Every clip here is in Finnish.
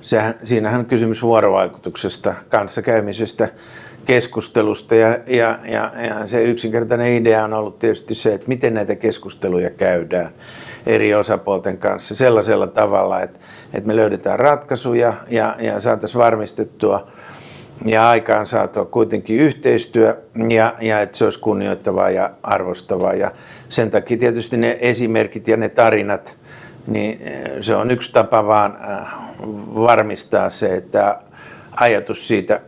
sehän, siinähän on kysymys vuorovaikutuksesta, kanssakäymisestä, keskustelusta ja, ja, ja, ja se yksinkertainen idea on ollut tietysti se, että miten näitä keskusteluja käydään eri osapuolten kanssa sellaisella tavalla, että, että me löydetään ratkaisuja ja, ja saataisiin varmistettua ja aikaan saatua kuitenkin yhteistyö ja, ja että se olisi kunnioittavaa ja arvostavaa. Ja sen takia tietysti ne esimerkit ja ne tarinat, niin se on yksi tapa vaan äh, varmistaa se, että ajatus siitä,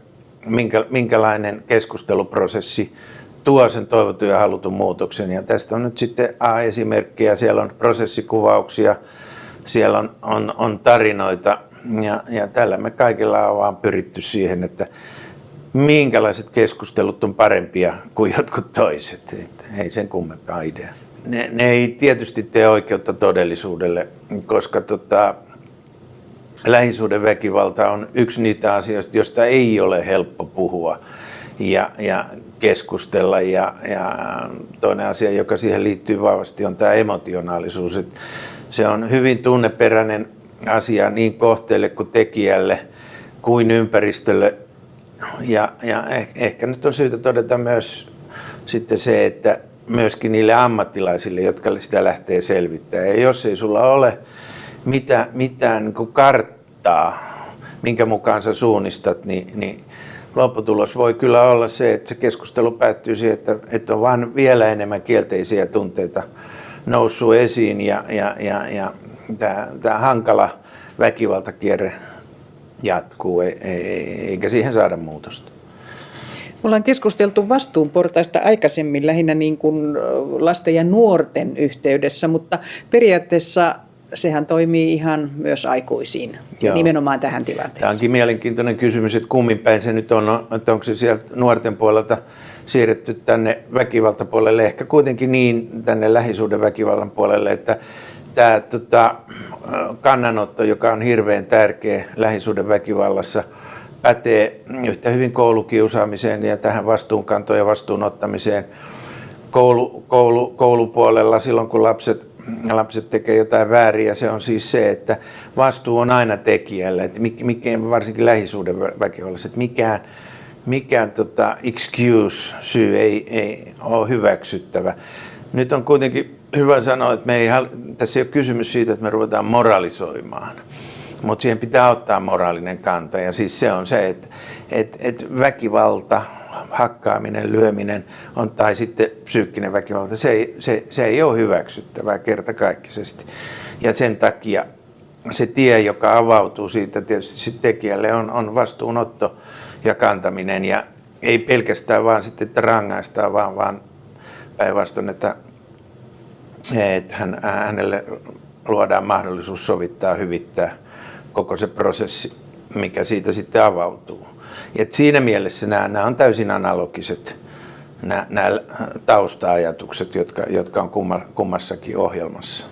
minkä, minkälainen keskusteluprosessi tuo sen toivotun ja halutun muutoksen. Ja tästä on nyt sitten A-esimerkkejä, siellä on prosessikuvauksia, siellä on, on, on tarinoita ja, ja tällä me kaikilla on vaan pyritty siihen, että minkälaiset keskustelut on parempia kuin jotkut toiset. Että ei sen kummempaa idea. Ne, ne ei tietysti tee oikeutta todellisuudelle, koska tota, lähisuuden väkivalta on yksi niitä asioista, joista ei ole helppo puhua ja, ja keskustella. Ja, ja toinen asia, joka siihen liittyy vahvasti, on tämä emotionaalisuus. Että se on hyvin tunneperäinen asia niin kohteelle kuin tekijälle kuin ympäristölle. Ja, ja ehkä nyt on syytä todeta myös sitten se, että myöskin niille ammattilaisille, jotka sitä lähtee selvittämään. Ja jos ei sulla ole mitään, mitään niin karttaa, minkä mukaan sä suunnistat, niin, niin lopputulos voi kyllä olla se, että se keskustelu päättyy siihen, että, että on vain vielä enemmän kielteisiä tunteita noussut esiin ja, ja, ja, ja tämä, tämä hankala väkivaltakierre jatkuu, eikä siihen saada muutosta. Me ollaan keskusteltu vastuunportaista aikaisemmin lähinnä niin kuin lasten ja nuorten yhteydessä, mutta periaatteessa sehän toimii ihan myös aikuisiin, Joo. nimenomaan tähän tilanteeseen. Tämä onkin mielenkiintoinen kysymys, että kummin päin se nyt on, että onko se sieltä nuorten puolelta siirretty tänne väkivaltapuolelle, ehkä kuitenkin niin tänne lähisuuden väkivallan puolelle, että tämä tota, kannanotto, joka on hirveän tärkeä lähisuuden väkivallassa, pätee yhtä hyvin koulukiusaamiseen ja tähän vastuunkantoon ja vastuunottamiseen koulu, koulu, koulupuolella silloin, kun lapset, lapset tekee jotain väärin. se on siis se, että vastuu on aina tekijällä, että mikä, varsinkin lähisuuden väkivallassa, että mikään, mikään tota, excuse, syy ei, ei ole hyväksyttävä. Nyt on kuitenkin hyvä sanoa, että me ei, tässä ei ole kysymys siitä, että me ruvetaan moralisoimaan, mutta siihen pitää ottaa moraalinen kanta. Ja siis se on se, että, että, että väkivalta, hakkaaminen, lyöminen on, tai sitten psyykkinen väkivalta, se ei, se, se ei ole hyväksyttävää kertakaikkisesti. Ja sen takia se tie, joka avautuu siitä tietysti tekijälle, on, on vastuunotto ja kantaminen. Ja ei pelkästään vaan sitten, että rangaistaan, vaan, vaan päinvastoin, että että hän, hänelle luodaan mahdollisuus sovittaa, hyvittää koko se prosessi, mikä siitä sitten avautuu. Ja siinä mielessä nämä, nämä on täysin analogiset nämä, nämä tausta-ajatukset, jotka, jotka on kummassakin ohjelmassa.